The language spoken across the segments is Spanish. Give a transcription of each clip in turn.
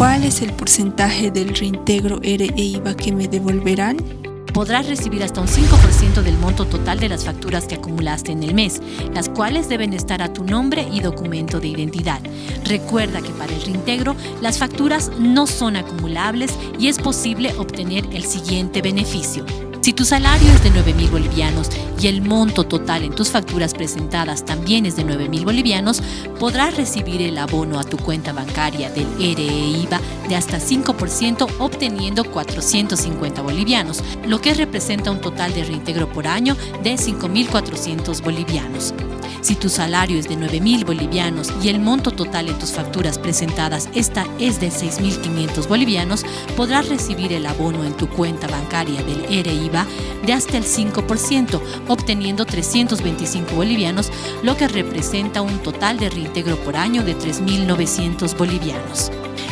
¿Cuál es el porcentaje del reintegro ERE e IVA que me devolverán? podrás recibir hasta un 5% del monto total de las facturas que acumulaste en el mes, las cuales deben estar a tu nombre y documento de identidad. Recuerda que para el reintegro las facturas no son acumulables y es posible obtener el siguiente beneficio. Si tu salario es de 9 mil bolivianos y el monto total en tus facturas presentadas también es de 9 mil bolivianos, podrás recibir el abono a tu cuenta bancaria del ERE IVA de hasta 5% obteniendo 450 bolivianos, lo que representa un total de reintegro por año de 5.400 bolivianos. Si tu salario es de 9.000 bolivianos y el monto total en tus facturas presentadas esta es de 6.500 bolivianos, podrás recibir el abono en tu cuenta bancaria del ERE IVA de hasta el 5%, obteniendo 325 bolivianos, lo que representa un total de reintegro por año de 3.900 bolivianos.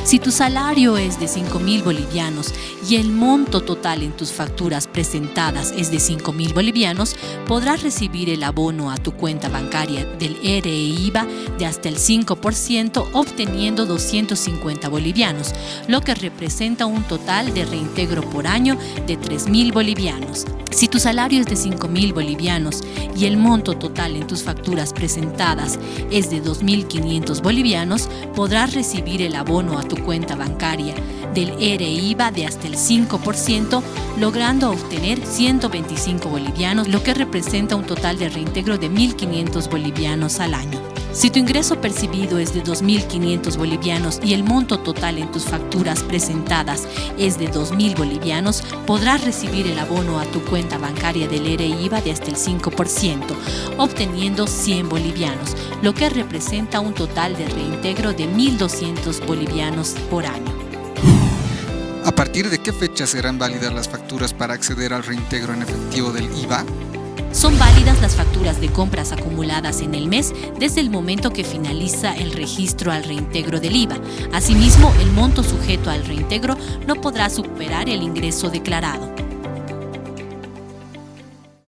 Si tu salario es de 5 mil bolivianos y el monto total en tus facturas presentadas es de 5 mil bolivianos, podrás recibir el abono a tu cuenta bancaria del ERE IVA de hasta el 5%, obteniendo 250 bolivianos, lo que representa un total de reintegro por año de 3 mil bolivianos. Si tu salario es de 5 mil bolivianos y el monto total en tus facturas presentadas es de 2.500 bolivianos, podrás recibir el abono a tu cuenta bancaria del ERE IVA de hasta el 5%, logrando obtener 125 bolivianos, lo que representa un total de reintegro de 1.500 bolivianos al año. Si tu ingreso percibido es de 2.500 bolivianos y el monto total en tus facturas presentadas es de 2.000 bolivianos, podrás recibir el abono a tu cuenta bancaria del ERE IVA de hasta el 5%, obteniendo 100 bolivianos, lo que representa un total de reintegro de 1.200 bolivianos por año. ¿A partir de qué fecha serán válidas las facturas para acceder al reintegro en efectivo del IVA? Son válidas las facturas de compras acumuladas en el mes desde el momento que finaliza el registro al reintegro del IVA. Asimismo, el monto sujeto al reintegro no podrá superar el ingreso declarado.